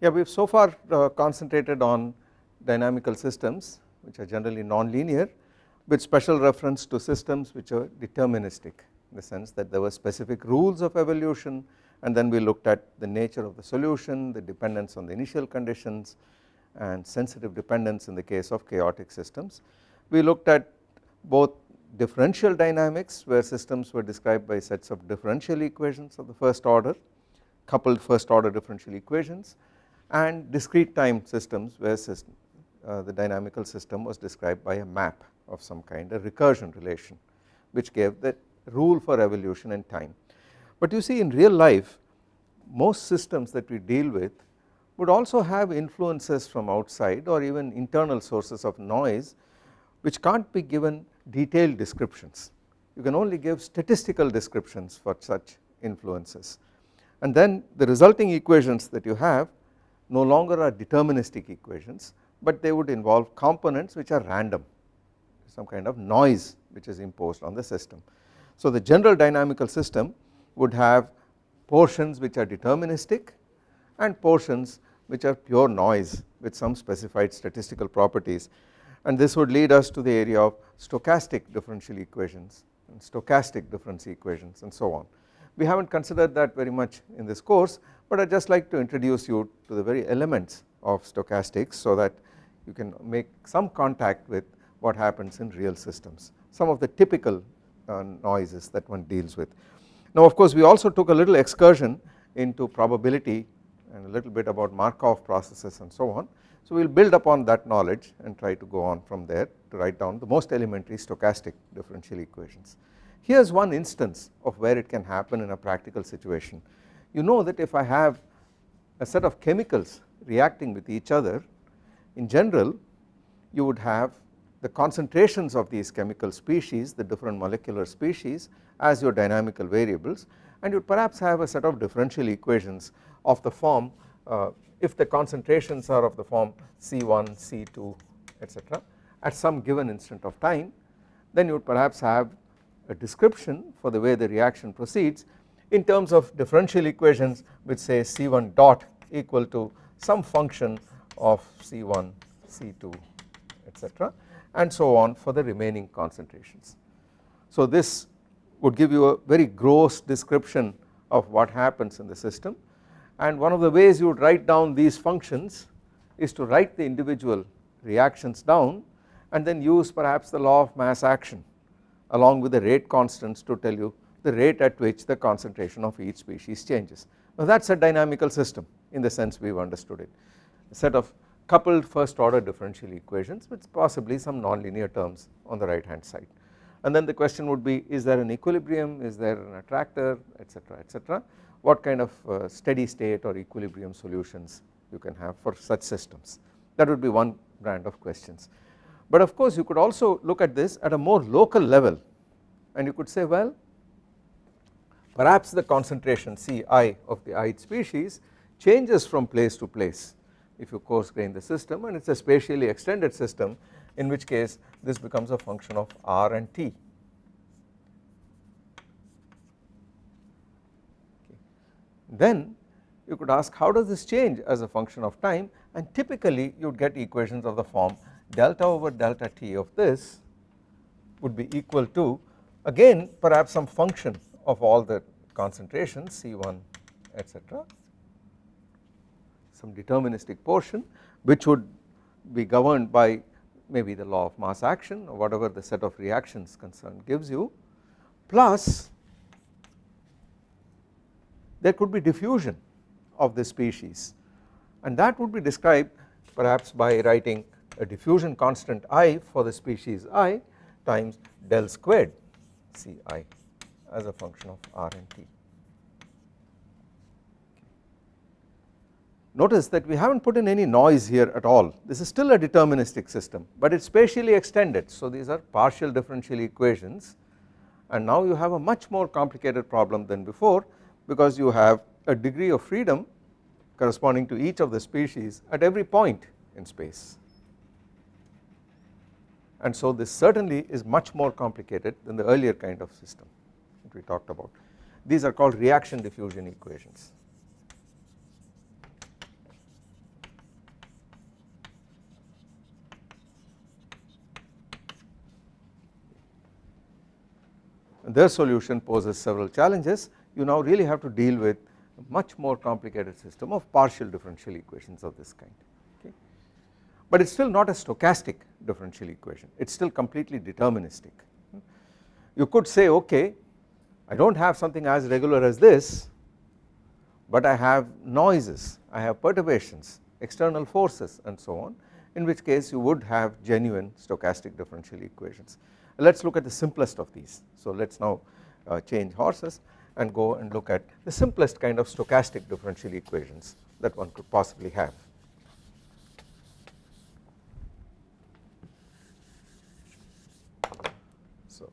Yeah, we have so far uh, concentrated on dynamical systems which are generally non-linear with special reference to systems which are deterministic in the sense that there were specific rules of evolution and then we looked at the nature of the solution, the dependence on the initial conditions and sensitive dependence in the case of chaotic systems. We looked at both differential dynamics where systems were described by sets of differential equations of the first order coupled first order differential equations and discrete time systems where system, uh, the dynamical system was described by a map of some kind a recursion relation which gave the rule for evolution in time. But you see in real life most systems that we deal with would also have influences from outside or even internal sources of noise which can't be given detailed descriptions you can only give statistical descriptions for such influences and then the resulting equations that you have no longer are deterministic equations but they would involve components which are random some kind of noise which is imposed on the system. So the general dynamical system would have portions which are deterministic and portions which are pure noise with some specified statistical properties and this would lead us to the area of stochastic differential equations and stochastic difference equations and so on. We have not considered that very much in this course but I would just like to introduce you to the very elements of stochastics so that you can make some contact with what happens in real systems some of the typical uh, noises that one deals with. Now of course we also took a little excursion into probability and a little bit about Markov processes and so on. So we will build upon that knowledge and try to go on from there to write down the most elementary stochastic differential equations. Here is one instance of where it can happen in a practical situation. You know that if I have a set of chemicals reacting with each other in general you would have the concentrations of these chemical species the different molecular species as your dynamical variables and you would perhaps have a set of differential equations of the form uh, if the concentrations are of the form C1, C2 etc at some given instant of time then you would perhaps have a description for the way the reaction proceeds in terms of differential equations which say C1 dot equal to some function of C1, C2 etc and so on for the remaining concentrations. So this would give you a very gross description of what happens in the system and one of the ways you would write down these functions is to write the individual reactions down and then use perhaps the law of mass action along with the rate constants to tell you the rate at which the concentration of each species changes. Now that is a dynamical system in the sense we have understood it. A set of coupled first order differential equations with possibly some nonlinear terms on the right hand side. And then the question would be is there an equilibrium? Is there an attractor? Etc etc what kind of uh, steady state or equilibrium solutions you can have for such systems? That would be one brand of questions. But of course you could also look at this at a more local level and you could say well perhaps the concentration Ci of the ith species changes from place to place if you coarse grain the system and it is a spatially extended system in which case this becomes a function of r and t. Then you could ask how does this change as a function of time and typically you would get equations of the form delta over delta t of this would be equal to again perhaps some function of all the concentrations C1 etc some deterministic portion which would be governed by maybe the law of mass action or whatever the set of reactions concerned gives you plus there could be diffusion of the species. And that would be described perhaps by writing a diffusion constant i for the species i times del squared Ci as a function of r and t. Notice that we have not put in any noise here at all. This is still a deterministic system but it is spatially extended. So these are partial differential equations. And now you have a much more complicated problem than before because you have a degree of freedom corresponding to each of the species at every point in space. And so this certainly is much more complicated than the earlier kind of system we talked about. These are called reaction diffusion equations. Their solution poses several challenges. You now really have to deal with a much more complicated system of partial differential equations of this kind okay? But it is still not a stochastic differential equation. It is still completely deterministic. You could say okay I do not have something as regular as this but I have noises I have perturbations external forces and so on in which case you would have genuine stochastic differential equations. Let us look at the simplest of these so let us now uh, change horses and go and look at the simplest kind of stochastic differential equations that one could possibly have. So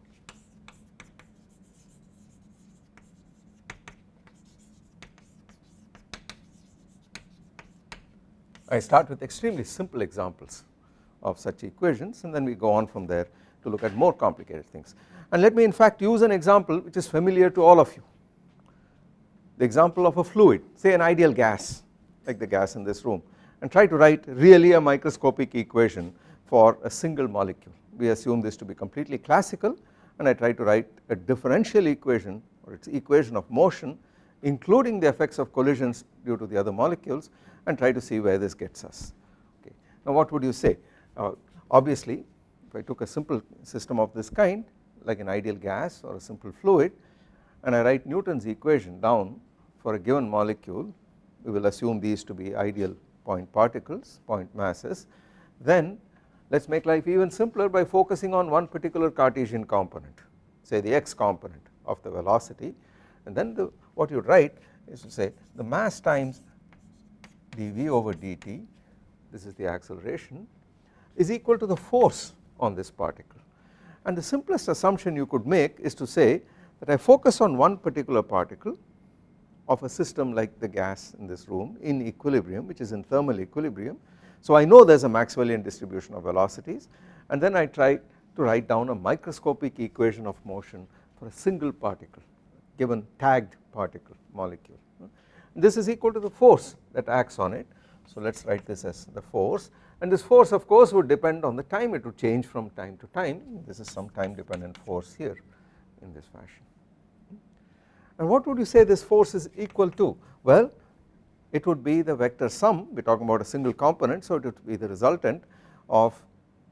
I start with extremely simple examples of such equations and then we go on from there to look at more complicated things. And let me in fact use an example which is familiar to all of you. The example of a fluid say an ideal gas like the gas in this room and try to write really a microscopic equation for a single molecule. We assume this to be completely classical and I try to write a differential equation or its equation of motion including the effects of collisions due to the other molecules and try to see where this gets us. Okay. Now what would you say? Uh, obviously if I took a simple system of this kind like an ideal gas or a simple fluid and I write Newton's equation down for a given molecule we will assume these to be ideal point particles point masses then let us make life even simpler by focusing on one particular Cartesian component say the x component of the velocity. And then the, what you write is to say the mass times dv over dt this is the acceleration is equal to the force on this particle and the simplest assumption you could make is to say that I focus on one particular particle of a system like the gas in this room in equilibrium which is in thermal equilibrium. So I know there is a Maxwellian distribution of velocities and then I try to write down a microscopic equation of motion for a single particle given tagged particle molecule. This is equal to the force that acts on it. So let us write this as the force and this force of course would depend on the time it would change from time to time this is some time dependent force here in this fashion. And what would you say this force is equal to? Well it would be the vector sum we are talking about a single component so it would be the resultant of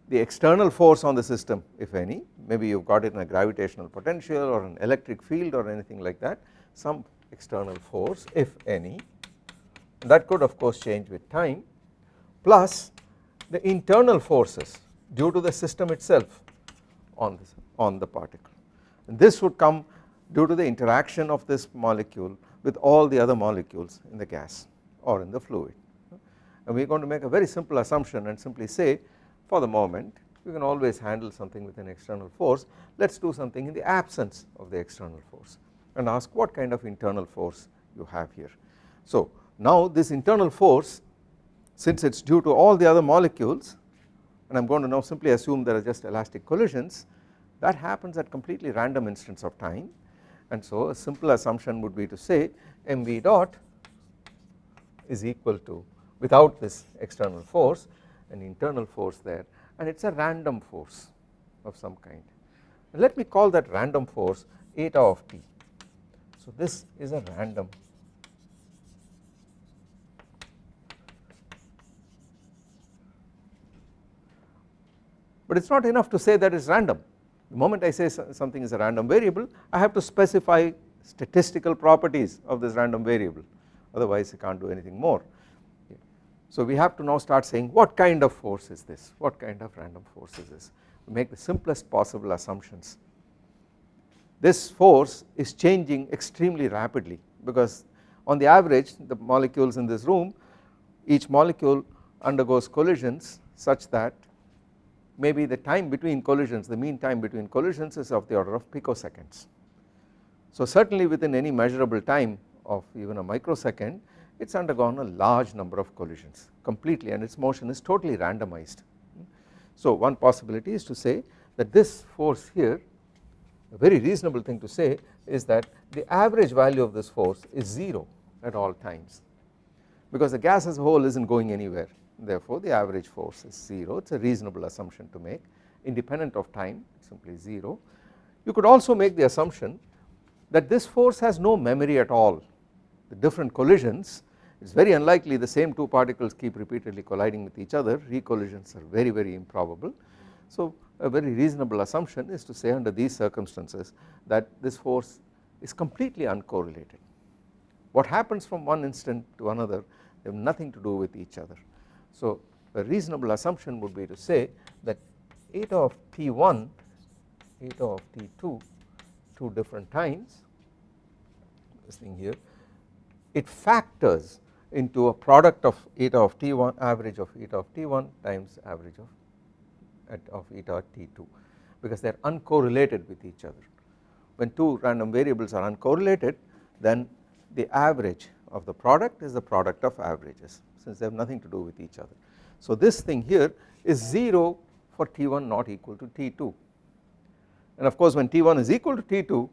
the external force on the system if any maybe you have got it in a gravitational potential or an electric field or anything like that some external force if any. That could of course change with time. Plus the internal forces due to the system itself on, this, on the particle. And this would come due to the interaction of this molecule with all the other molecules in the gas or in the fluid. And we are going to make a very simple assumption and simply say for the moment you can always handle something with an external force. Let us do something in the absence of the external force and ask what kind of internal force you have here. So now this internal force since it is due to all the other molecules and I am going to now simply assume there are just elastic collisions that happens at completely random instants of time. And so a simple assumption would be to say mv dot is equal to without this external force an internal force there and it is a random force of some kind. Let me call that random force eta of t so this is a random. But it is not enough to say that it is random. The moment I say something is a random variable I have to specify statistical properties of this random variable. Otherwise I can't do anything more. So we have to now start saying what kind of force is this? What kind of random force is this? Make the simplest possible assumptions. This force is changing extremely rapidly because on the average the molecules in this room each molecule undergoes collisions such that maybe the time between collisions the mean time between collisions is of the order of picoseconds. So certainly within any measurable time of even a microsecond it has undergone a large number of collisions completely and its motion is totally randomized. So one possibility is to say that this force here a very reasonable thing to say is that the average value of this force is 0 at all times. Because the gas as a whole is not going anywhere. Therefore the average force is 0 it is a reasonable assumption to make. Independent of time simply 0 You could also make the assumption that this force has no memory at all. The different collisions it is very unlikely the same two particles keep repeatedly colliding with each other. Recollisions are very very improbable. So a very reasonable assumption is to say under these circumstances that this force is completely uncorrelated. What happens from one instant to another they have nothing to do with each other. So a reasonable assumption would be to say that eta of t1 eta of t2 two different times this thing here it factors into a product of eta of t1 average of eta of t1 times average of at of eta t2 because they are uncorrelated with each other. When two random variables are uncorrelated then the average of the product is the product of averages since they have nothing to do with each other. So this thing here is 0 for T1 not equal to T2 and of course when T1 is equal to T2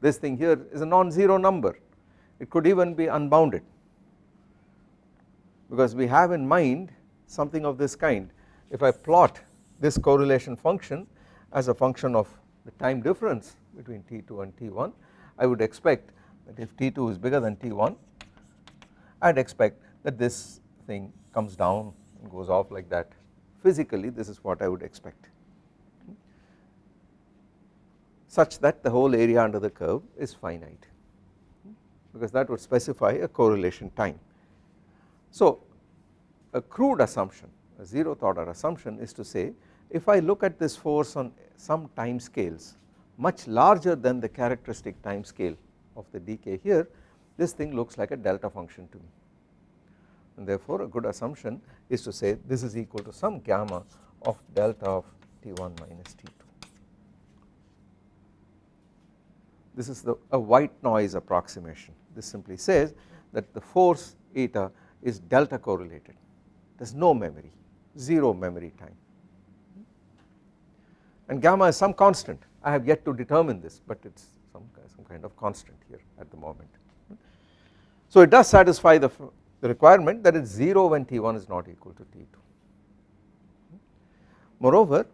this thing here is a non-zero number it could even be unbounded because we have in mind something of this kind if I plot this correlation function as a function of the time difference between T2 and T1 I would expect that if T2 is bigger than T1 I would expect that this thing comes down and goes off like that physically this is what I would expect such that the whole area under the curve is finite because that would specify a correlation time. So a crude assumption a zeroth order assumption is to say if I look at this force on some time scales much larger than the characteristic time scale of the decay here this thing looks like a delta function to me. And therefore a good assumption is to say this is equal to some gamma of delta of T1 minus T2. This is the a white noise approximation. This simply says that the force eta is delta correlated. There is no memory 0 memory time and gamma is some constant I have yet to determine this but it is some, some kind of constant here at the moment. So it does satisfy the, the requirement that it is 0 when T1 is not equal to T2. Moreover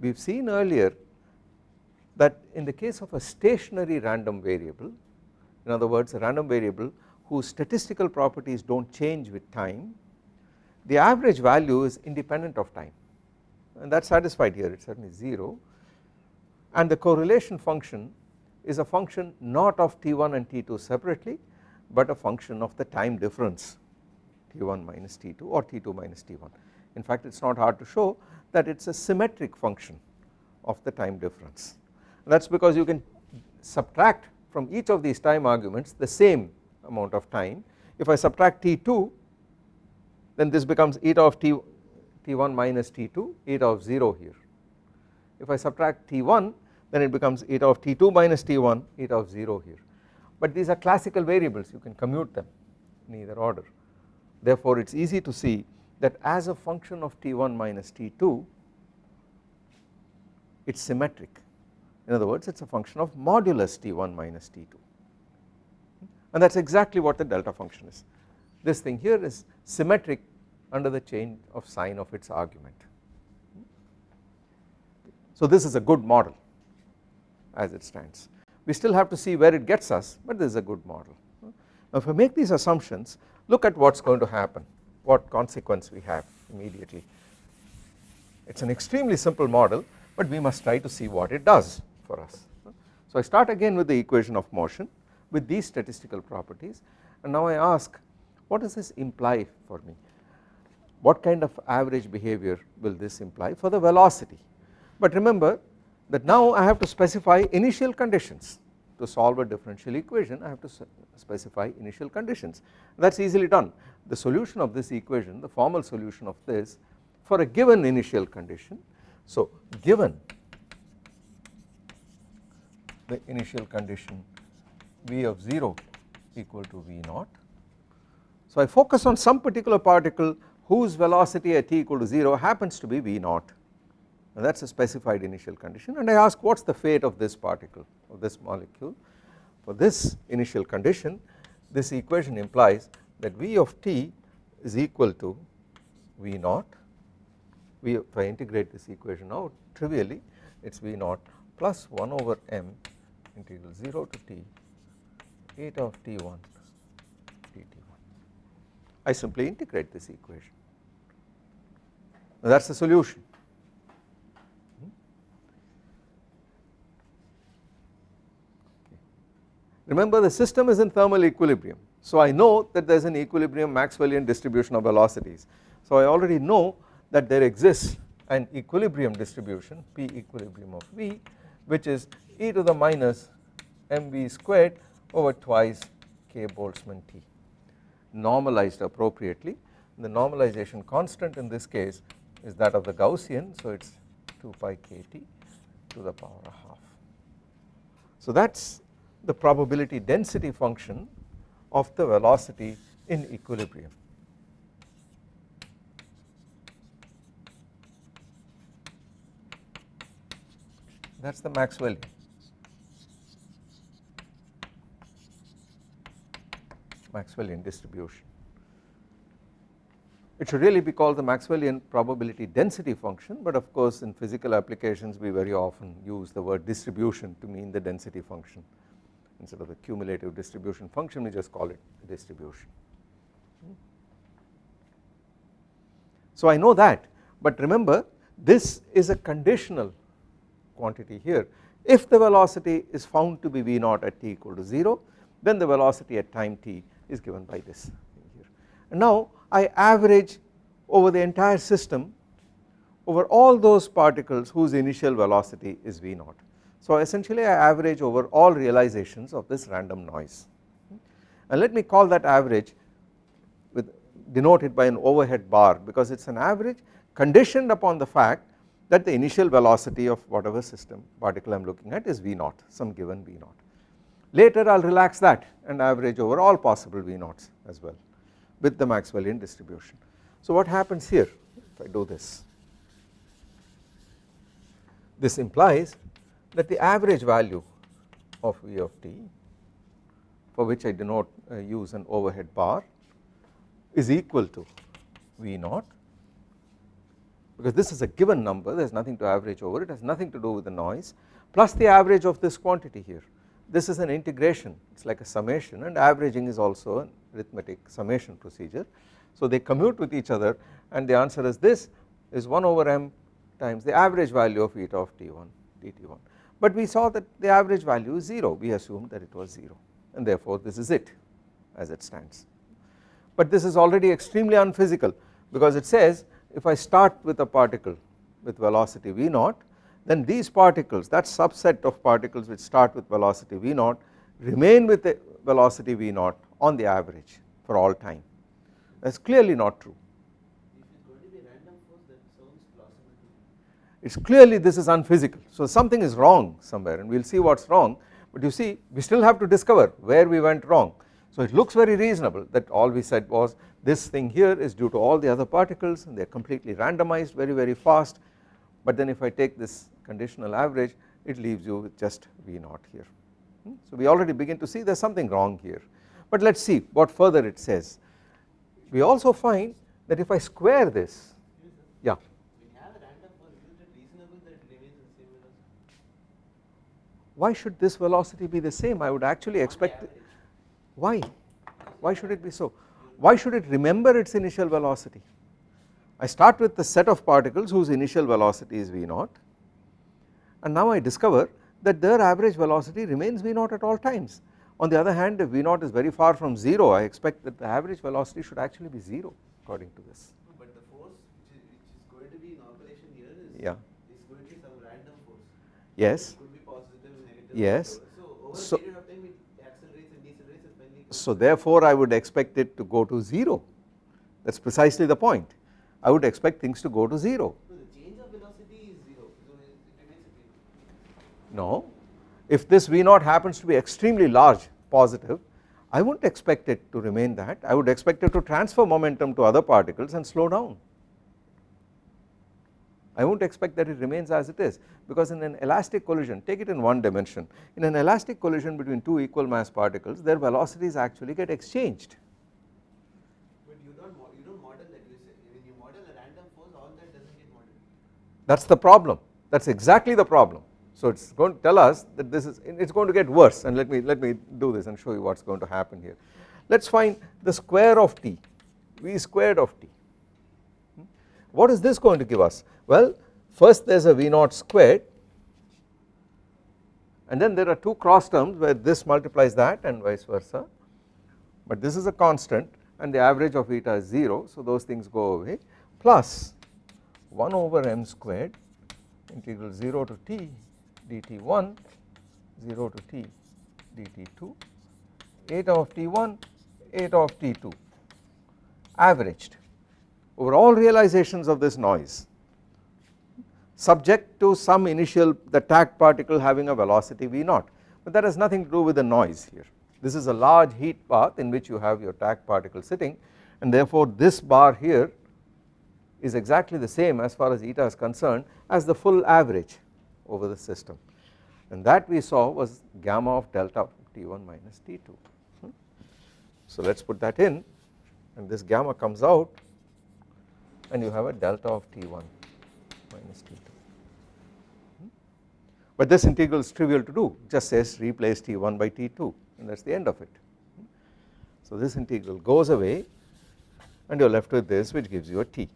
we have seen earlier that in the case of a stationary random variable in other words a random variable whose statistical properties do not change with time the average value is independent of time and that is satisfied here it is certainly 0 and the correlation function is a function not of T1 and T2 separately but a function of the time difference T1 minus T2 or T2 minus T1 in fact it is not hard to show that it is a symmetric function of the time difference. That is because you can subtract from each of these time arguments the same amount of time. If I subtract T2 then this becomes eta of T, T1 minus T2 eta of 0 here. If I subtract T1 then it becomes eta of T2 minus T1 eta of 0 here. But these are classical variables you can commute them in either order. Therefore it is easy to see that as a function of T1 minus T2 it is symmetric. In other words it is a function of modulus T1 minus T2 and that is exactly what the delta function is. This thing here is symmetric under the change of sign of its argument. So this is a good model as it stands we still have to see where it gets us but this is a good model. Now if I make these assumptions look at what is going to happen what consequence we have immediately it is an extremely simple model but we must try to see what it does for us. So I start again with the equation of motion with these statistical properties and now I ask what does this imply for me what kind of average behavior will this imply for the velocity? But remember that now I have to specify initial conditions. To solve a differential equation I have to specify initial conditions. That is easily done. The solution of this equation the formal solution of this for a given initial condition so given the initial condition V of 0 equal to V naught. So I focus on some particular particle whose velocity at t equal to 0 happens to be V naught and that is a specified initial condition and I ask what is the fate of this particle of this molecule for this initial condition this equation implies that V of t is equal to V naught we if I integrate this equation out trivially it is V naught plus 1 over m integral 0 to t eta of t1 dt1. I simply integrate this equation. That is the solution. Remember the system is in thermal equilibrium. So I know that there is an equilibrium Maxwellian distribution of velocities. So I already know that there exists an equilibrium distribution P equilibrium of V which is e to the minus mv squared over twice k Boltzmann T normalized appropriately. The normalization constant in this case is that of the Gaussian so it is 2 pi kt to the power of half. So that is the probability density function of the velocity in equilibrium. that is the Maxwellian. Maxwellian distribution. It should really be called the Maxwellian probability density function but of course in physical applications we very often use the word distribution to mean the density function instead of the cumulative distribution function we just call it distribution. So I know that but remember this is a conditional quantity here if the velocity is found to be V naught at t equal to 0 then the velocity at time t is given by this here. And now I average over the entire system over all those particles whose initial velocity is V naught. So essentially I average over all realizations of this random noise and let me call that average with denoted by an overhead bar because it is an average conditioned upon the fact that the initial velocity of whatever system particle I am looking at is V naught some given V naught. Later I will relax that and average over all possible V naughts as well with the Maxwellian distribution. So what happens here if I do this? This implies that the average value of V of t for which I denote uh, use an overhead bar is equal to V naught because this is a given number there is nothing to average over it has nothing to do with the noise plus the average of this quantity here this is an integration it is like a summation and averaging is also an arithmetic summation procedure. So they commute with each other and the answer is this is 1 over m times the average value of eta of t1 dt1 but we saw that the average value is 0 we assumed that it was 0 and therefore this is it as it stands. But this is already extremely unphysical because it says if I start with a particle with velocity v naught then these particles that subset of particles which start with velocity v naught remain with the velocity v naught on the average for all time that is clearly not true. It is clearly this is unphysical so something is wrong somewhere and we will see what is wrong but you see we still have to discover where we went wrong. So it looks very reasonable that all we said was this thing here is due to all the other particles and they are completely randomized very very fast but then if I take this conditional average it leaves you with just V naught here. Hmm? So we already begin to see there is something wrong here but let us see what further it says. We also find that if I square this yeah. Why should this velocity be the same? I would actually expect why? Why should it be so? Why should it remember its initial velocity? I start with the set of particles whose initial velocity is V naught. And now I discover that their average velocity remains V naught at all times. On the other hand if V naught is very far from 0 I expect that the average velocity should actually be 0 according to this. But the force which is, which is going to be in operation here is, yeah. is going to be some random force. Yes. It could be positive, negative. Yes. So over So- a period of time it accelerates and decelerates as So therefore I would expect it to go to 0 that is precisely the point I would expect things to go to 0 So the change of velocity is zero, so it, remains zero. No, if this V naught happens to be extremely large positive I would not expect it to remain that I would expect it to transfer momentum to other particles and slow down. I will not expect that it remains as it is because in an elastic collision take it in one dimension in an elastic collision between two equal mass particles their velocities actually get exchanged But you don't mo- you don't model that. You say when you model a random force, all that doesn't get modeled. that is the problem that is exactly the problem. So it is going to tell us that this is it is going to get worse and let me let me do this and show you what is going to happen here. Let us find the square of t v squared of t. What is this going to give us? Well first there is a v naught squared and then there are two cross terms where this multiplies that and vice versa but this is a constant and the average of eta is 0 so those things go away plus 1 over m squared integral 0 to t dt1 0 to t dt2 eta of t1 eta of t2 averaged over all realizations of this noise subject to some initial the tagged particle having a velocity v naught. But that has nothing to do with the noise here. This is a large heat bath in which you have your tagged particle sitting and therefore this bar here is exactly the same as far as eta is concerned as the full average over the system and that we saw was gamma of delta T1 minus T2. Hmm. So let us put that in and this gamma comes out and you have a delta of T1 minus T2 hmm. but this integral is trivial to do just says replace T1 by T2 and that is the end of it. Hmm. So this integral goes away and you are left with this which gives you a T.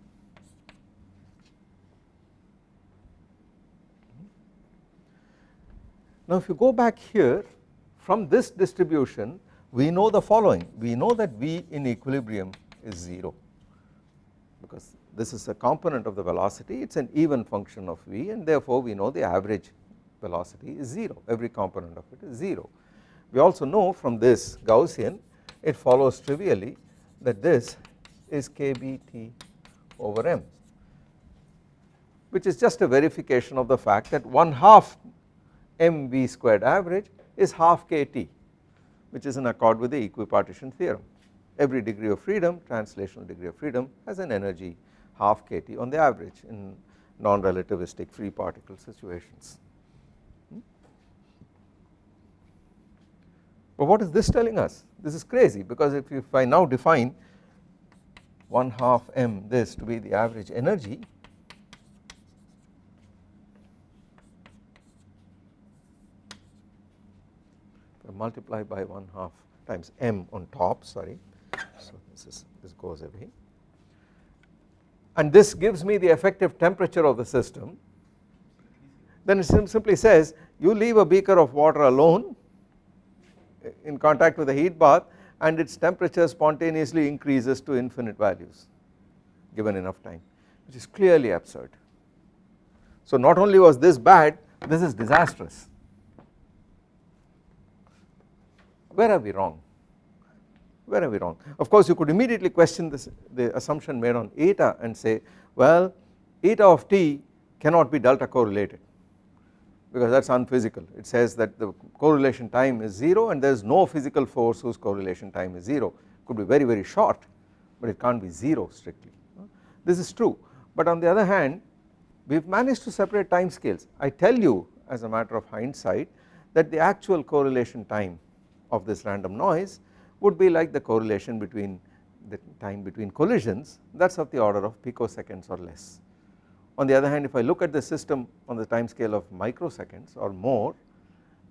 Now if you go back here from this distribution we know the following. We know that V in equilibrium is 0 because this is a component of the velocity. It is an even function of V and therefore we know the average velocity is 0 every component of it is 0. We also know from this Gaussian it follows trivially that this is kBT over m which is just a verification of the fact that one half mv squared average is half kt which is in accord with the equipartition theorem. Every degree of freedom translational degree of freedom has an energy half kt on the average in non-relativistic free particle situations. Hmm? But what is this telling us? This is crazy because if, if I now define 1 half m this to be the average energy multiply by 1 half times m on top sorry. So this is this goes away. And this gives me the effective temperature of the system. Then it simply says you leave a beaker of water alone eh, in contact with a heat bath and its temperature spontaneously increases to infinite values given enough time which is clearly absurd. So not only was this bad this is disastrous where are we wrong? Where are we wrong? Of course you could immediately question this the assumption made on eta and say well eta of t cannot be delta correlated because that is unphysical. It says that the correlation time is 0 and there is no physical force whose correlation time is 0 could be very very short but it can't be 0 strictly. This is true. But on the other hand we have managed to separate time scales. I tell you as a matter of hindsight that the actual correlation time of this random noise would be like the correlation between the time between collisions that is of the order of picoseconds or less. On the other hand if I look at the system on the time scale of microseconds or more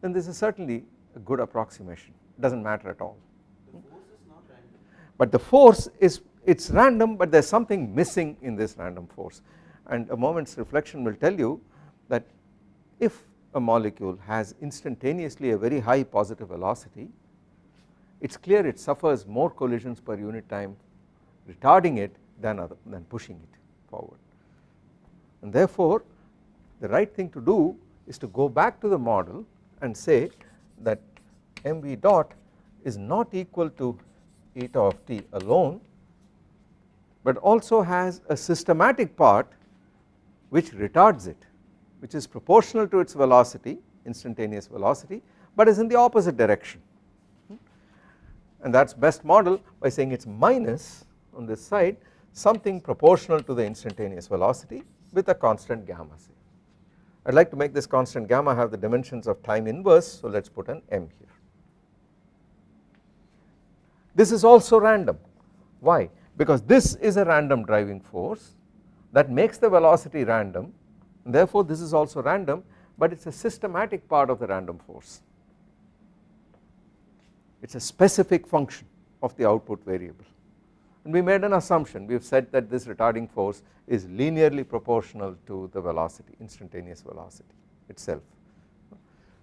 then this is certainly a good approximation it does not matter at all. The force is not random. But the force is it is random but there is something missing in this random force and a moment's reflection will tell you that if a molecule has instantaneously a very high positive velocity. It is clear it suffers more collisions per unit time retarding it than other than pushing it forward. And therefore the right thing to do is to go back to the model and say that mv dot is not equal to eta of t alone but also has a systematic part which retards it which is proportional to its velocity instantaneous velocity but is in the opposite direction and that is best model by saying it is minus on this side something proportional to the instantaneous velocity with a constant gamma. I would like to make this constant gamma have the dimensions of time inverse so let us put an m here. This is also random why because this is a random driving force that makes the velocity random therefore this is also random but it is a systematic part of the random force. It is a specific function of the output variable. And we made an assumption. We have said that this retarding force is linearly proportional to the velocity instantaneous velocity itself.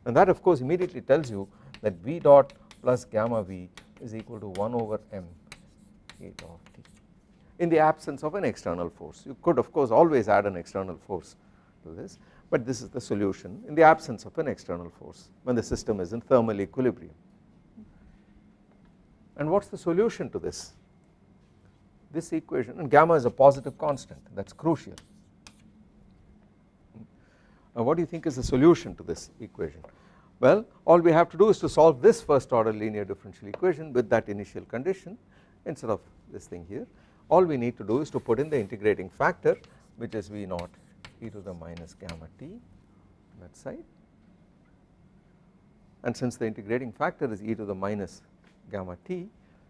And that of course immediately tells you that v dot plus gamma v is equal to 1 over m eta of t in the absence of an external force. You could of course always add an external force to this but this is the solution in the absence of an external force when the system is in thermal equilibrium and what is the solution to this this equation and gamma is a positive constant that is crucial. Now what do you think is the solution to this equation? Well all we have to do is to solve this first order linear differential equation with that initial condition instead of this thing here all we need to do is to put in the integrating factor which is V naught e to the minus gamma t that side and since the integrating factor is e to the minus gamma t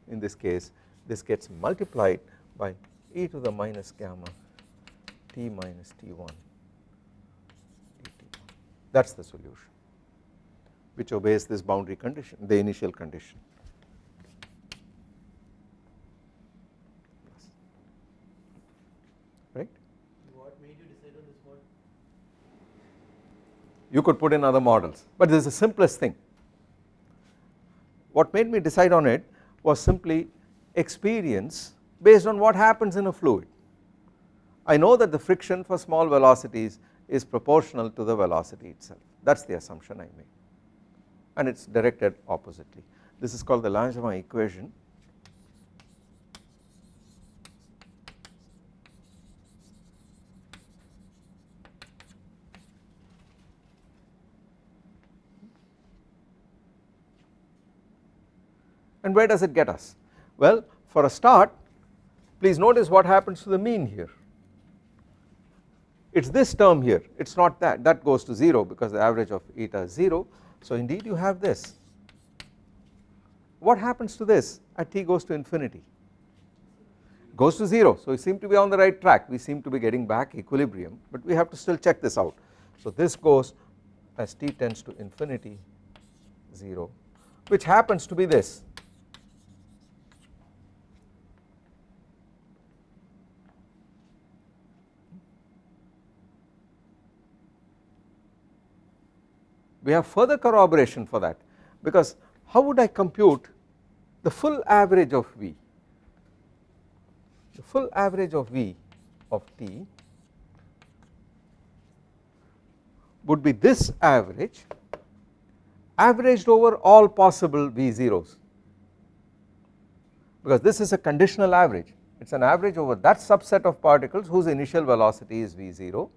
in this case this gets multiplied by e to the minus gamma t minus t1 dt that is the solution which obeys this boundary condition the initial condition. right. What made you decide on this model? You could put in other models but this is the simplest thing. What made me decide on it was simply experience based on what happens in a fluid. I know that the friction for small velocities is proportional to the velocity itself that is the assumption I made and it is directed oppositely. This is called the Langevin equation and where does it get us? Well for a start please notice what happens to the mean here. It is this term here. It is not that. That goes to 0 because the average of eta is 0 so indeed you have this. What happens to this? At t goes to infinity. Goes to 0 so we seem to be on the right track. We seem to be getting back equilibrium but we have to still check this out. So this goes as t tends to infinity 0 which happens to be this we have further corroboration for that. Because how would I compute the full average of V? The full average of V of t would be this average averaged over all possible V zeros. Because this is a conditional average. It is an average over that subset of particles whose initial velocity is V0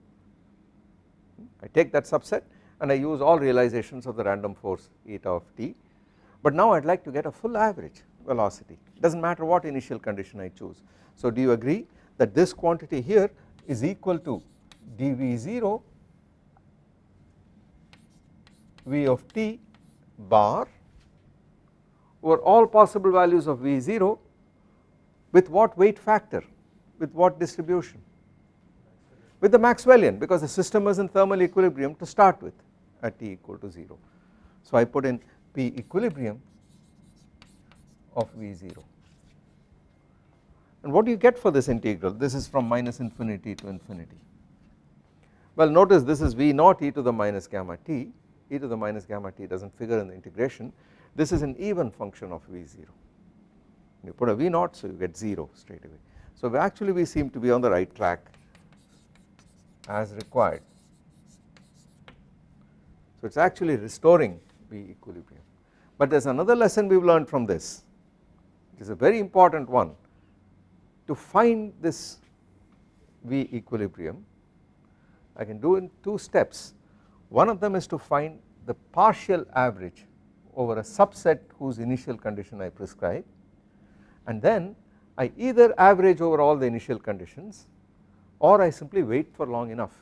I take that subset and I use all realizations of the random force eta of t. But now I would like to get a full average velocity. It does not matter what initial condition I choose. So do you agree that this quantity here is equal to dV0 V of t bar over all possible values of V0 with what weight factor with what distribution? With the Maxwellian because the system was in thermal equilibrium to start with at t equal to 0. So I put in P equilibrium of V0 and what do you get for this integral? This is from minus infinity to infinity. Well notice this is V naught e to the minus gamma t. E to the minus gamma t does not figure in the integration. This is an even function of V0 you put a V naught so you get 0 straight away. So actually we seem to be on the right track as required so it is actually restoring V equilibrium. But there is another lesson we have learned from this. It is a very important one. To find this V equilibrium I can do in two steps. One of them is to find the partial average over a subset whose initial condition I prescribe. And then I either average over all the initial conditions or I simply wait for long enough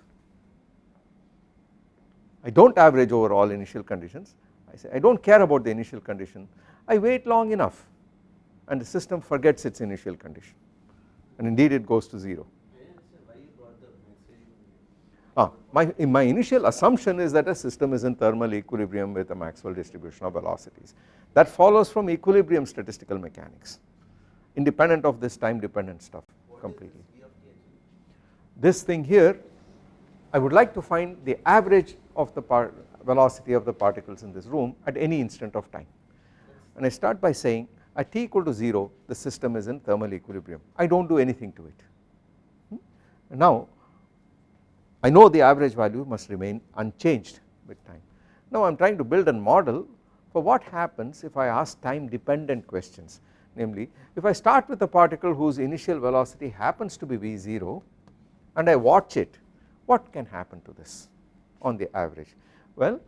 I do not average over all initial conditions I say I do not care about the initial condition I wait long enough and the system forgets its initial condition and indeed it goes to 0 I didn't understand why you brought the Maxwellian. ah my, my initial assumption is that a system is in thermal equilibrium with a Maxwell distribution of velocities that follows from equilibrium statistical mechanics independent of this time dependent stuff completely. This thing here I would like to find the average of the velocity of the particles in this room at any instant of time and I start by saying at t equal to 0 the system is in thermal equilibrium I do not do anything to it. Hmm? Now I know the average value must remain unchanged with time. Now I am trying to build a model for what happens if I ask time dependent questions namely if I start with a particle whose initial velocity happens to be v0 and I watch it what can happen to this on the average. Well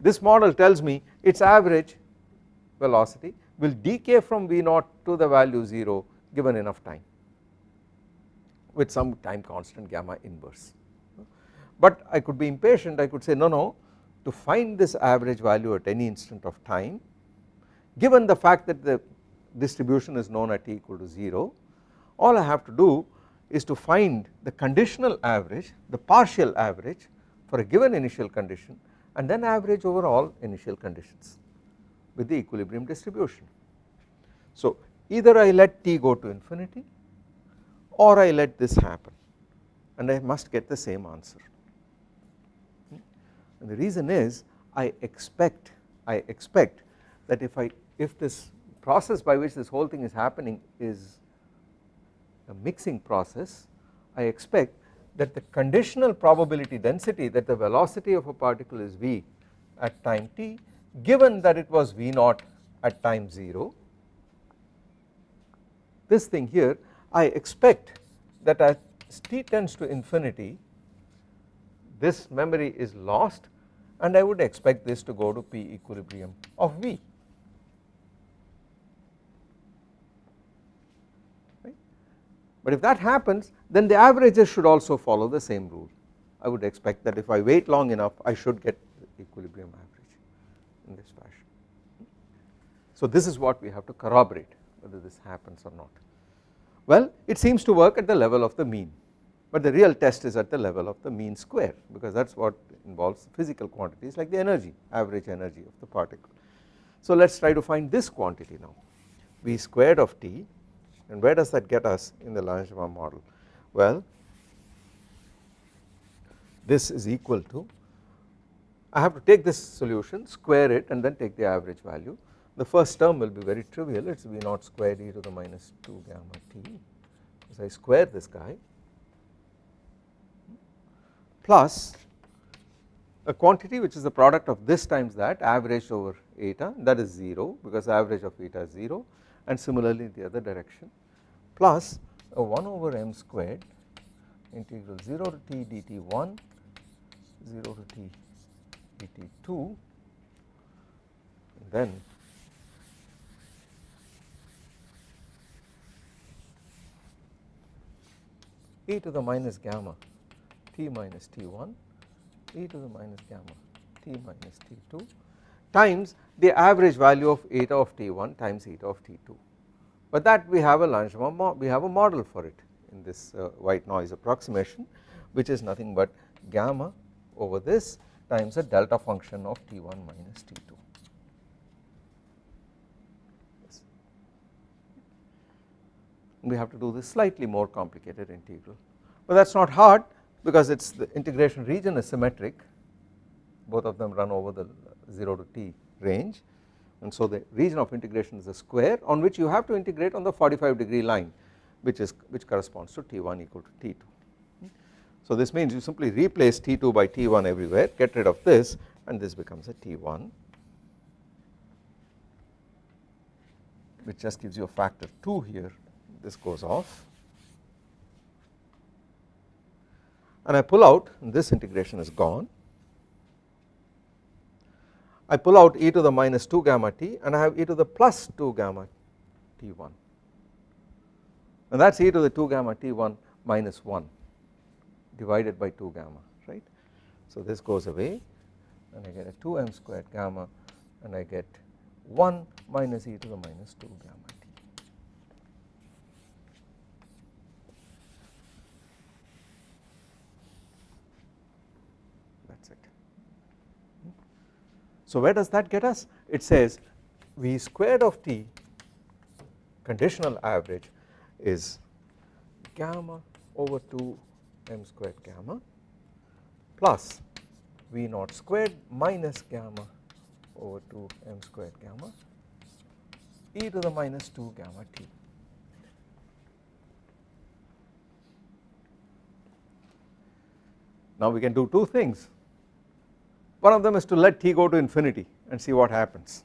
this model tells me its average velocity will decay from v0 to the value 0 given enough time with some time constant gamma inverse. But I could be impatient. I could say no no to find this average value at any instant of time given the fact that the distribution is known at t equal to 0 all I have to do is to find the conditional average the partial average for a given initial condition and then average over all initial conditions with the equilibrium distribution. So either I let t go to infinity or I let this happen and I must get the same answer hmm? and the reason is I expect I expect that if I if this process by which this whole thing is happening is a mixing process I expect that the conditional probability density that the velocity of a particle is v at time t given that it was v naught at time 0 this thing here I expect that as t tends to infinity this memory is lost and I would expect this to go to P equilibrium of V But if that happens then the averages should also follow the same rule I would expect that if I wait long enough I should get equilibrium average in this fashion. So this is what we have to corroborate whether this happens or not. Well it seems to work at the level of the mean but the real test is at the level of the mean square because that is what involves physical quantities like the energy average energy of the particle. So let us try to find this quantity now v squared of t and where does that get us in the Langevin model? Well this is equal to I have to take this solution square it and then take the average value. The first term will be very trivial. It is v naught squared e to the minus 2 gamma t. As I square this guy plus a quantity which is the product of this times that average over eta that is 0 because average of eta is 0 and similarly the other direction plus a 1 over m squared integral 0 to t dt1 0 to t dt2 then e to the minus gamma t minus t1 e to the minus gamma t minus t2 times the average value of eta of t1 times eta of t2 but that we have a Langevin we have a model for it in this uh, white noise approximation which is nothing but gamma over this times a delta function of t1 minus t2 yes. we have to do this slightly more complicated integral. But that is not hard because it is the integration region is symmetric. Both of them run over the 0 to t range and so the region of integration is a square on which you have to integrate on the 45 degree line which is which corresponds to t1 equal to t2. So this means you simply replace t2 by t1 everywhere get rid of this and this becomes a t1 which just gives you a factor 2 here. This goes off. And I pull out this integration is gone I pull out e to the minus 2 gamma t and I have e to the plus 2 gamma t1 and that is e to the 2 gamma t1 minus 1 divided by 2 gamma right. So this goes away and I get a 2m squared gamma and I get 1 minus e to the minus 2 gamma that is it. So where does that get us? It says V squared of t conditional average is gamma over 2 m squared gamma plus V naught squared minus gamma over 2 m squared gamma e to the minus 2 gamma t. Now we can do two things. One of them is to let t go to infinity and see what happens.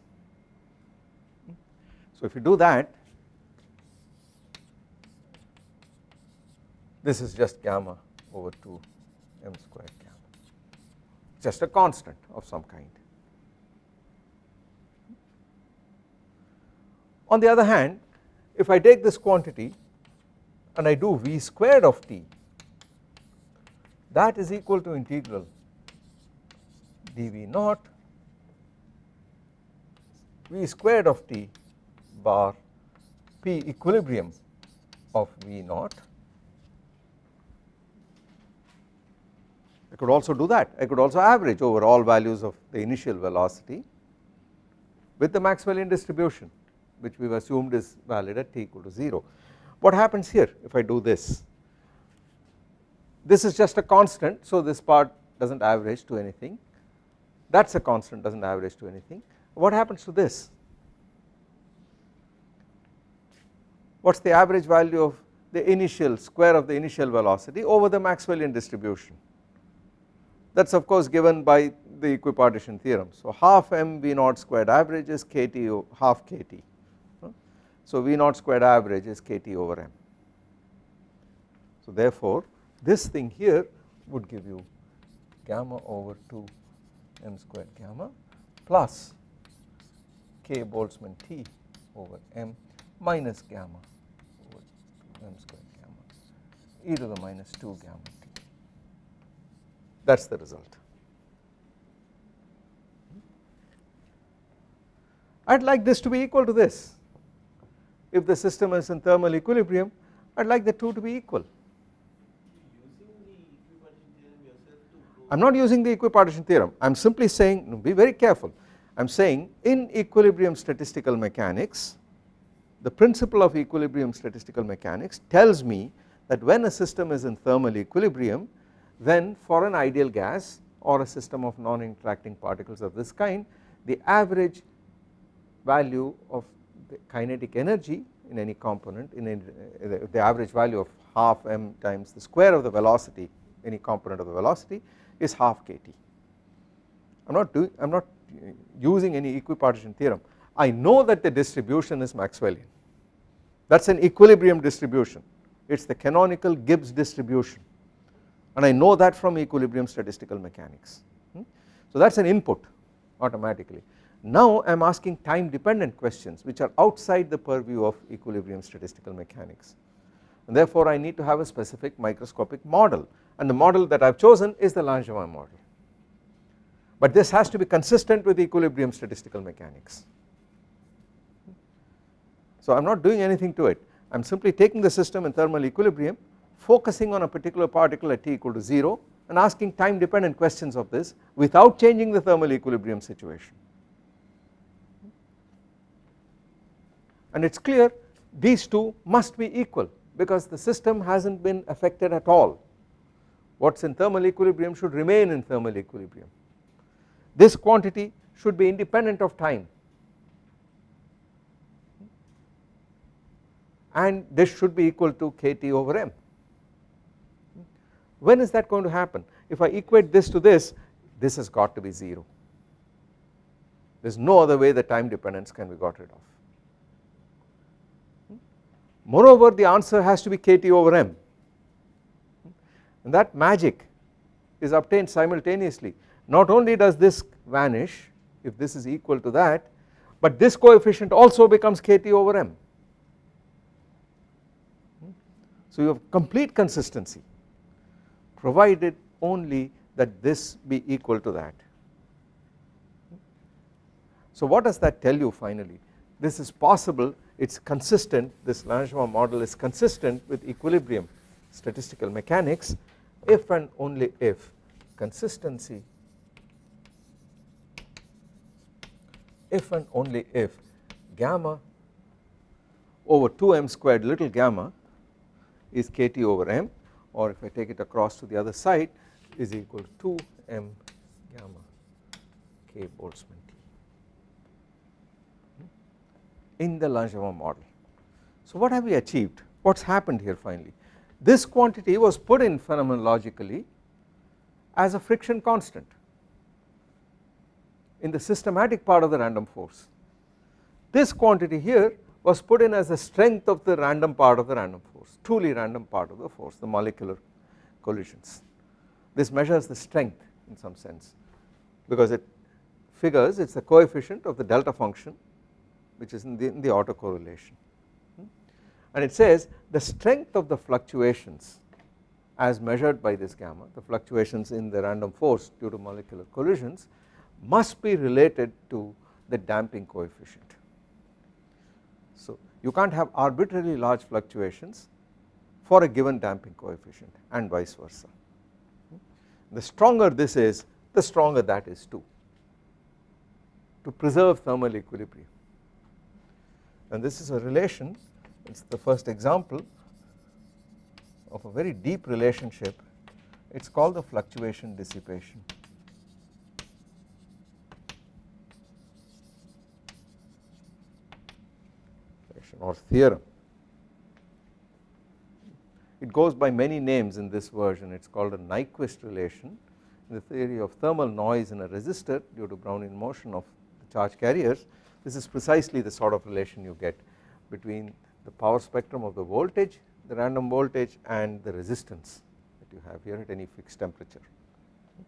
So if you do that, this is just gamma over 2 m squared gamma, just a constant of some kind. On the other hand, if I take this quantity and I do v squared of t that is equal to integral dv naught v squared of t bar p equilibrium of v naught. I could also do that I could also average over all values of the initial velocity with the Maxwellian distribution which we have assumed is valid at t equal to 0. What happens here if I do this this is just a constant so this part does not average to anything that is a constant does not average to anything. What happens to this? What is the average value of the initial square of the initial velocity over the Maxwellian distribution? That is of course given by the equipartition theorem. So half m v naught squared average is kt half kt so v naught squared average is kt over m. So therefore this thing here would give you gamma over 2 m squared gamma plus k Boltzmann T over m minus gamma over m squared gamma e to the minus 2 gamma t. That is the result. I would like this to be equal to this. If the system is in thermal equilibrium I would like the two to be equal I am not using the equipartition theorem. I am simply saying be very careful. I am saying in equilibrium statistical mechanics the principle of equilibrium statistical mechanics tells me that when a system is in thermal equilibrium then for an ideal gas or a system of non-interacting particles of this kind the average value of the kinetic energy in any component in any, the average value of half m times the square of the velocity any component of the velocity is half kT. I am not doing I am not using any equipartition theorem. I know that the distribution is Maxwellian. That is an equilibrium distribution. It is the canonical Gibbs distribution. And I know that from equilibrium statistical mechanics. Hmm. so that is an input automatically. Now I am asking time dependent questions which are outside the purview of equilibrium statistical mechanics. And therefore I need to have a specific microscopic model and the model that I have chosen is the Langevin model but this has to be consistent with equilibrium statistical mechanics. So I am not doing anything to it I am simply taking the system in thermal equilibrium focusing on a particular particle at t equal to 0 and asking time dependent questions of this without changing the thermal equilibrium situation. And it is clear these two must be equal because the system has not been affected at all what is in thermal equilibrium should remain in thermal equilibrium. This quantity should be independent of time and this should be equal to kT over m. When is that going to happen? If I equate this to this, this has got to be 0. There is no other way the time dependence can be got rid of. Moreover, the answer has to be kT over m and that magic is obtained simultaneously not only does this vanish if this is equal to that but this coefficient also becomes kT over m. So you have complete consistency provided only that this be equal to that. So what does that tell you finally this is possible it is consistent this Langevin model is consistent with equilibrium statistical mechanics if and only if consistency if and only if gamma over 2m squared little gamma is kt over m or if I take it across to the other side is equal to 2m gamma k Boltzmann t. Hmm? In the Langevin model. So what have we achieved? What has happened here finally? This quantity was put in phenomenologically as a friction constant in the systematic part of the random force. This quantity here was put in as the strength of the random part of the random force truly random part of the force the molecular collisions. This measures the strength in some sense because it figures it is the coefficient of the delta function which is in the, in the autocorrelation and it says the strength of the fluctuations as measured by this gamma the fluctuations in the random force due to molecular collisions must be related to the damping coefficient. So you can't have arbitrarily large fluctuations for a given damping coefficient and vice versa. The stronger this is the stronger that is too to preserve thermal equilibrium and this is a relation it is the first example of a very deep relationship it is called the fluctuation dissipation. or theorem. It goes by many names in this version it is called a Nyquist relation in the theory of thermal noise in a resistor due to Brownian motion of the charge carriers this is precisely the sort of relation you get between the power spectrum of the voltage the random voltage and the resistance that you have here at any fixed temperature it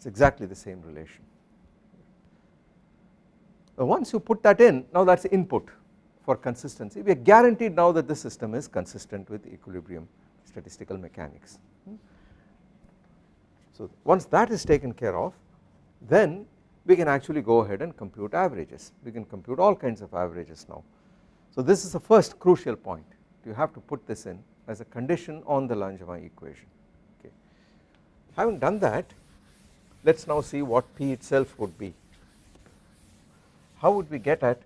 is exactly the same relation. Now once you put that in now that is input for consistency we are guaranteed now that the system is consistent with equilibrium statistical mechanics. So once that is taken care of then we can actually go ahead and compute averages we can compute all kinds of averages now. So this is the first crucial point you have to put this in as a condition on the Langevin equation okay. Having done that let us now see what P itself would be. How would we get at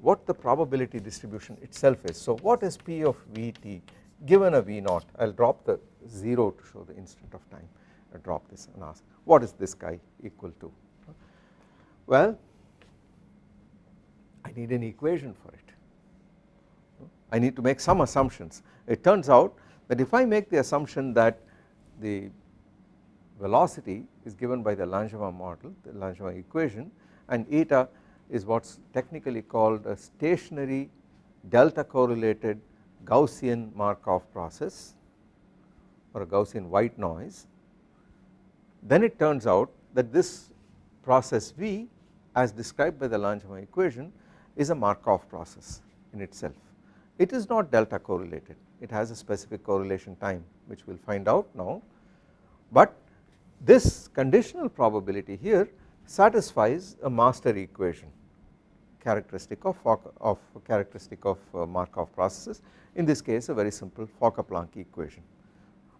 what the probability distribution itself is. So what is P of Vt given a V naught I will drop the 0 to show the instant of time I drop this and ask what is this guy equal to. Well I need an equation for it I need to make some assumptions. It turns out that if I make the assumption that the velocity is given by the Langevin model the Langevin equation and eta is what is technically called a stationary delta correlated Gaussian Markov process or a Gaussian white noise then it turns out that this process V as described by the Langevin equation is a Markov process in itself it is not delta correlated. It has a specific correlation time which we will find out now. But this conditional probability here satisfies a master equation characteristic of, of characteristic of uh, Markov processes. In this case a very simple Fokker-Planck equation.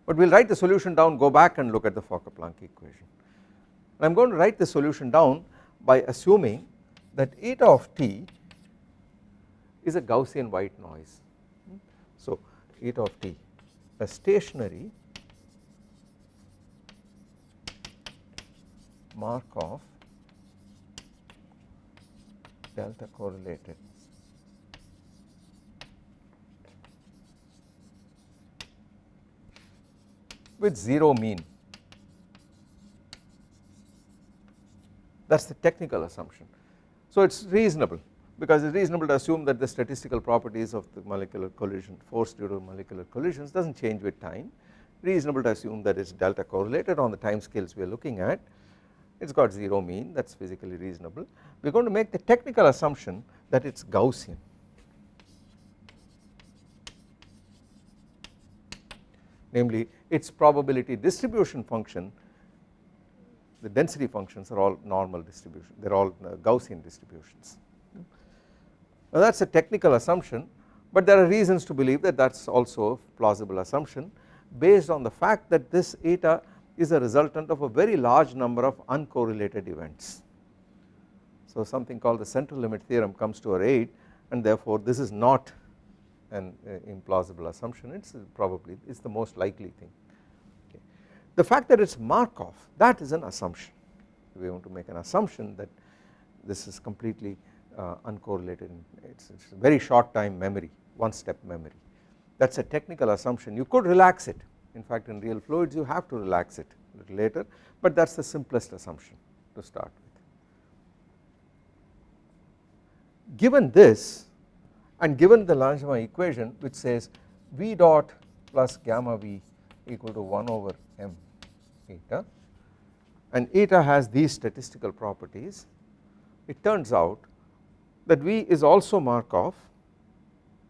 But we will write the solution down go back and look at the Fokker-Planck equation. I am going to write the solution down by assuming that eta of t is a Gaussian white noise. So eta of t a stationary Markov delta correlated with 0 mean that is the technical assumption. So it is reasonable because it is reasonable to assume that the statistical properties of the molecular collision force due to molecular collisions does not change with time. Reasonable to assume that it is delta correlated on the time scales we are looking at. It has got 0 mean that is physically reasonable. We are going to make the technical assumption that it is Gaussian. Namely its probability distribution function the density functions are all normal distribution they are all uh, Gaussian distributions now that is a technical assumption but there are reasons to believe that that is also a plausible assumption based on the fact that this eta is a resultant of a very large number of uncorrelated events. So something called the central limit theorem comes to our aid and therefore this is not an uh, implausible assumption it is probably it is the most likely thing. Okay. The fact that it is Markov that is an assumption we want to make an assumption that this is completely uh, uncorrelated it is very short time memory one step memory. That is a technical assumption. You could relax it. In fact in real fluids you have to relax it a little later but that is the simplest assumption to start with. Given this and given the Langevin equation which says V dot plus gamma V equal to 1 over m eta and eta has these statistical properties it turns out that V is also Markov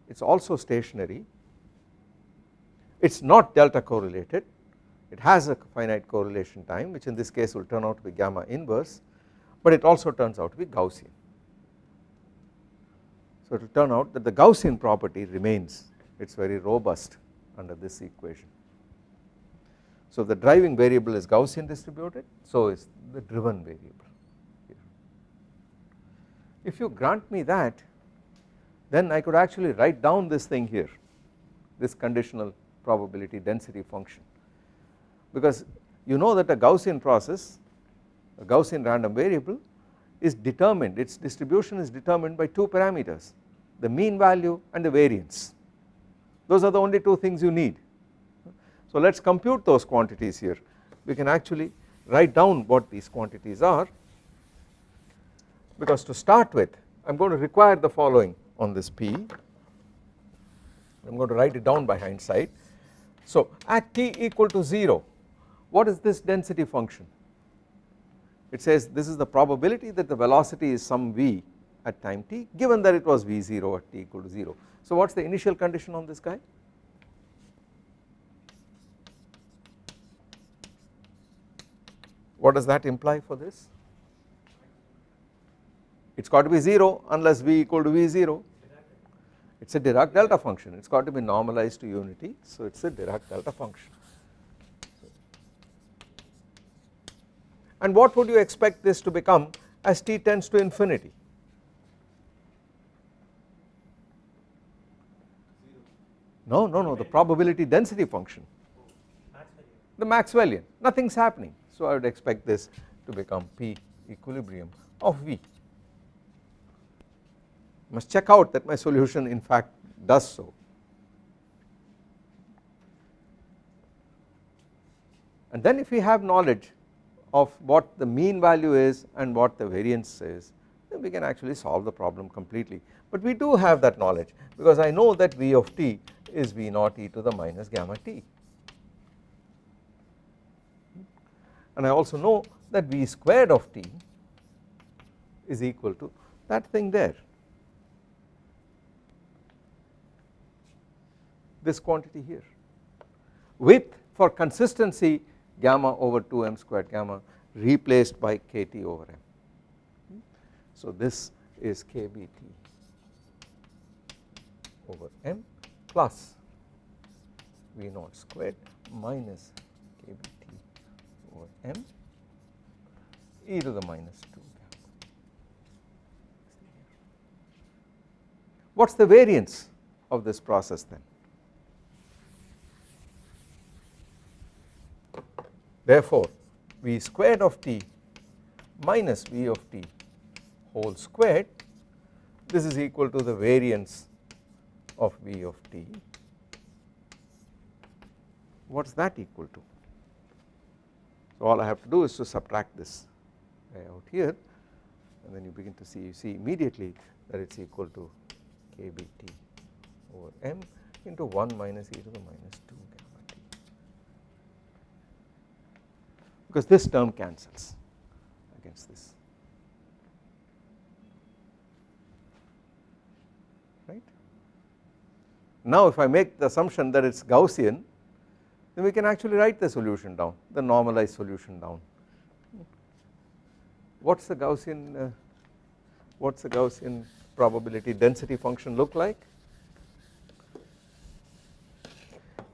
it is also stationary it is not delta correlated it has a finite correlation time which in this case will turn out to be gamma inverse but it also turns out to be Gaussian. So it will turn out that the Gaussian property remains it is very robust under this equation. So the driving variable is Gaussian distributed so is the driven variable. If you grant me that then I could actually write down this thing here this conditional probability density function. Because you know that a Gaussian process a Gaussian random variable is determined its distribution is determined by two parameters the mean value and the variance. Those are the only two things you need. So let us compute those quantities here. We can actually write down what these quantities are because to start with I am going to require the following on this P. I am going to write it down by hindsight. So at t equal to 0 what is this density function? It says this is the probability that the velocity is some v at time t given that it was v0 at t equal to 0. So what is the initial condition on this guy? What does that imply for this it has got to be 0 unless v equal to v0 it is a Dirac delta function. It has got to be normalized to unity. So it is a Dirac delta function. And what would you expect this to become as t tends to infinity? No no no. The probability density function. The Maxwellian. Nothing is happening. So I would expect this to become p equilibrium of v must check out that my solution in fact does so. And then if we have knowledge of what the mean value is and what the variance is then we can actually solve the problem completely. But we do have that knowledge because I know that V of t is V naught e to the minus gamma t. And I also know that V squared of t is equal to that thing there this quantity here with for consistency gamma over 2m squared gamma replaced by kt over m. So this is kbt over m plus v naught squared minus kbt over m e to the minus 2 What is the variance of this process then? Therefore, V squared of t minus V of t whole squared this is equal to the variance of V of t. What is that equal to? So all I have to do is to subtract this out here and then you begin to see you see immediately that it is equal to kBt over m into 1 minus e to the minus 2 because this term cancels against this. Right. Now if I make the assumption that it is Gaussian then we can actually write the solution down the normalized solution down. What is the Gaussian uh, what is the Gaussian probability density function look like?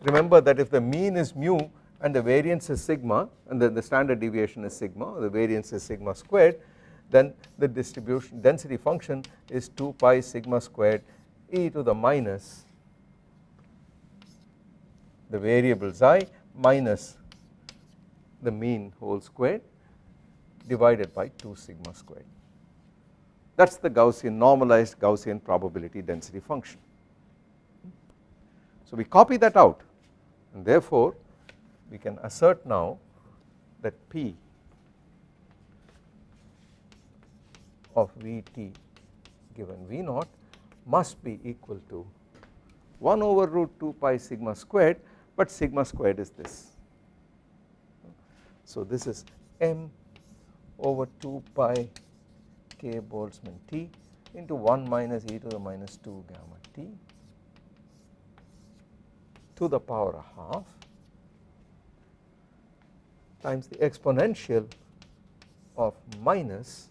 Remember that if the mean is mu and the variance is sigma and then the standard deviation is sigma the variance is sigma squared then the distribution density function is 2 pi sigma squared e to the minus the variable xi minus the mean whole squared divided by 2 sigma squared that is the Gaussian normalized Gaussian probability density function. So we copy that out and therefore we can assert now that P of Vt given V naught must be equal to 1 over root 2 pi sigma squared but sigma squared is this. So this is m over 2 pi k Boltzmann T into 1 minus e to the minus 2 gamma t to the power half times the exponential of minus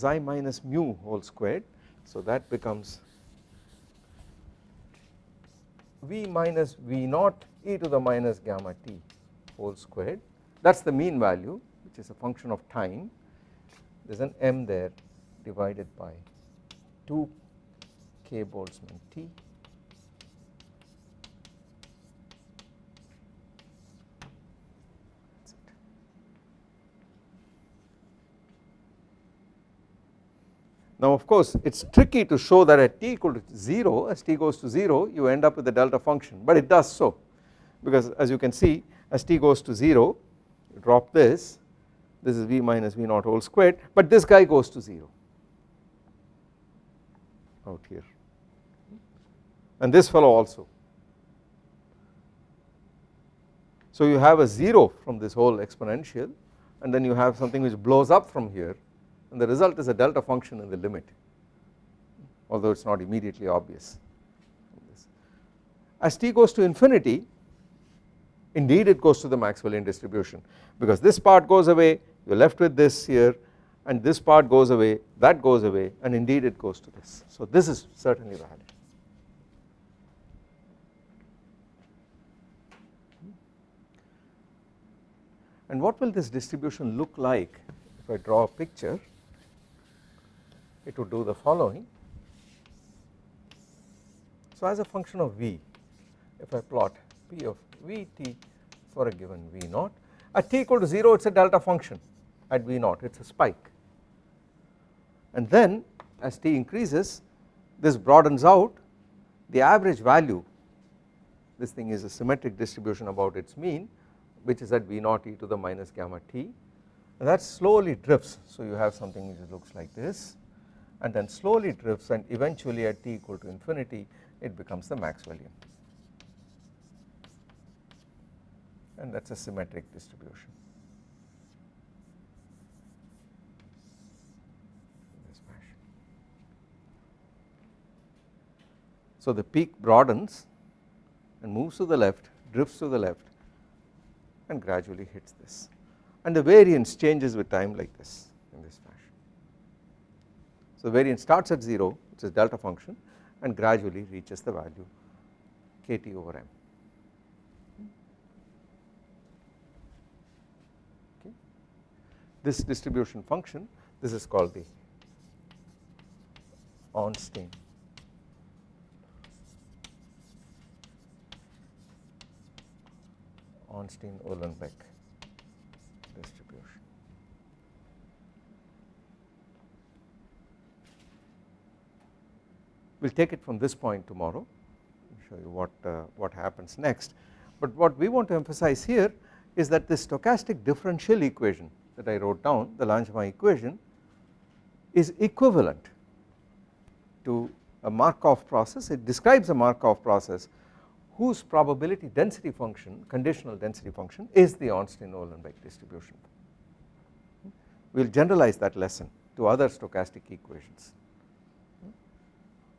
xi minus mu whole squared. So that becomes v minus v naught e to the minus gamma t whole squared. That is the mean value which is a function of time. There is an m there divided by 2 k Boltzmann T Now of course it is tricky to show that at t equal to 0 as t goes to 0 you end up with the delta function but it does so. Because as you can see as t goes to 0 you drop this this is v minus v naught whole squared but this guy goes to 0 out here. And this fellow also. So you have a 0 from this whole exponential and then you have something which blows up from here and the result is a delta function in the limit although it is not immediately obvious. As t goes to infinity indeed it goes to the Maxwellian distribution because this part goes away you are left with this here and this part goes away that goes away and indeed it goes to this. So this is certainly valid. And what will this distribution look like if I draw a picture it would do the following. So as a function of V if I plot P of Vt for a given V naught at t equal to 0 it is a delta function at V naught it is a spike. And then as t increases this broadens out the average value this thing is a symmetric distribution about its mean which is at V naught e to the minus gamma t. And that slowly drifts. So you have something which looks like this and then slowly drifts and eventually at t equal to infinity it becomes the Maxwellian and that is a symmetric distribution. So the peak broadens and moves to the left drifts to the left and gradually hits this and the variance changes with time like this. So variance starts at 0 which is delta function and gradually reaches the value kt over m. Okay. This distribution function this is called the Ornstein Ornstein-Uhlenbeck distribution. We will take it from this point tomorrow. Show you what, uh, what happens next. But what we want to emphasize here is that this stochastic differential equation that I wrote down the Langevin equation is equivalent to a Markov process. It describes a Markov process whose probability density function conditional density function is the Ornstein-Uhlenbeck distribution. We will generalize that lesson to other stochastic equations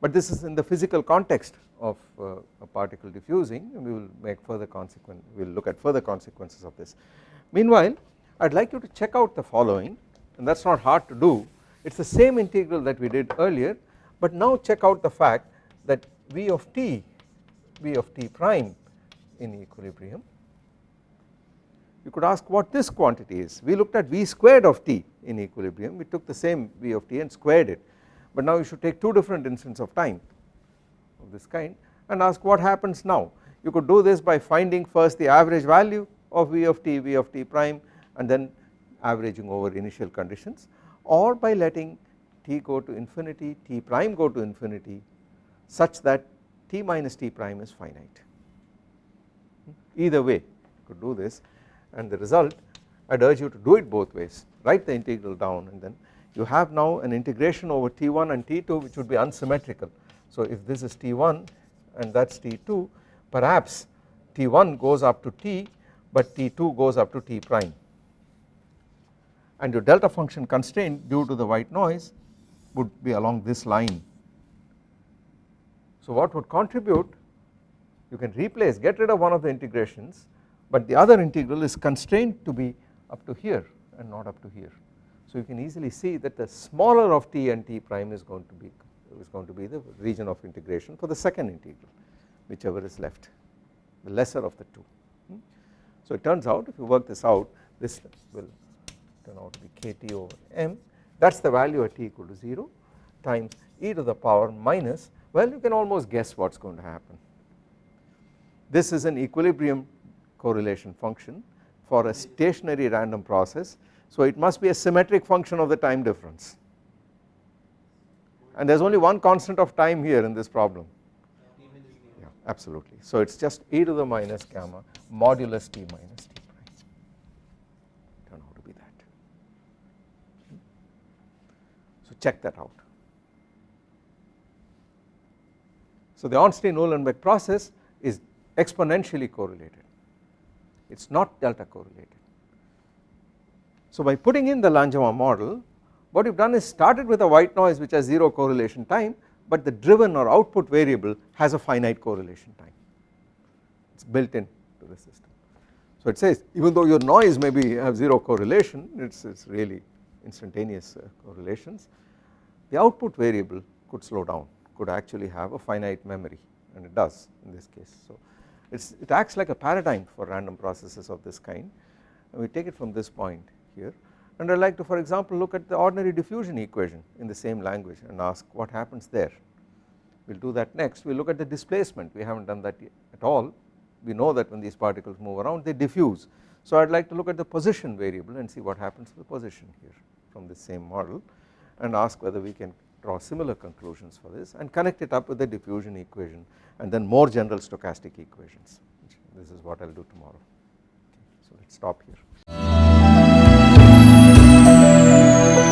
but this is in the physical context of uh, a particle diffusing and we will make further consequence we will look at further consequences of this. Meanwhile I would like you to check out the following and that is not hard to do it is the same integral that we did earlier but now check out the fact that V of t V of t prime in equilibrium you could ask what this quantity is. We looked at V squared of t in equilibrium, we took the same V of t and squared it, but now you should take two different instants of time of this kind and ask what happens now. You could do this by finding first the average value of V of t, V of t prime and then averaging over initial conditions or by letting t go to infinity, t prime go to infinity such that t minus t prime is finite. Either way you could do this and the result I would urge you to do it both ways write the integral down and then you have now an integration over t1 and t2 which would be unsymmetrical. So if this is t1 and that is t2 perhaps t1 goes up to t but t2 goes up to t prime and your delta function constraint due to the white noise would be along this line. So what would contribute you can replace get rid of one of the integrations but the other integral is constrained to be up to here and not up to here. So you can easily see that the smaller of t and t prime is going to be is going to be the region of integration for the second integral whichever is left the lesser of the two. Hmm. So it turns out if you work this out this will turn out to be kt over m that is the value at t equal to 0 times e to the power minus well you can almost guess what is going to happen. This is an equilibrium correlation function for a stationary random process so it must be a symmetric function of the time difference. And there is only one constant of time here in this problem. Yeah absolutely. So it is just e to the minus gamma modulus t minus t prime. Turn out to be that. So check that out. So the Ornstein-Uhlenbeck process is exponentially correlated. It is not delta correlated so by putting in the Langevin model what you have done is started with a white noise which has 0 correlation time but the driven or output variable has a finite correlation time it is built in to the system. So it says even though your noise may be have 0 correlation it is really instantaneous uh, correlations the output variable could slow down could actually have a finite memory and it does in this case. So it acts like a paradigm for random processes of this kind and we take it from this point here and I like to for example look at the ordinary diffusion equation in the same language and ask what happens there. We will do that next, we will look at the displacement, we have not done that yet at all, we know that when these particles move around they diffuse. So I would like to look at the position variable and see what happens to the position here from the same model and ask whether we can draw similar conclusions for this and connect it up with the diffusion equation and then more general stochastic equations this is what I will do tomorrow. Okay, so let us stop here oh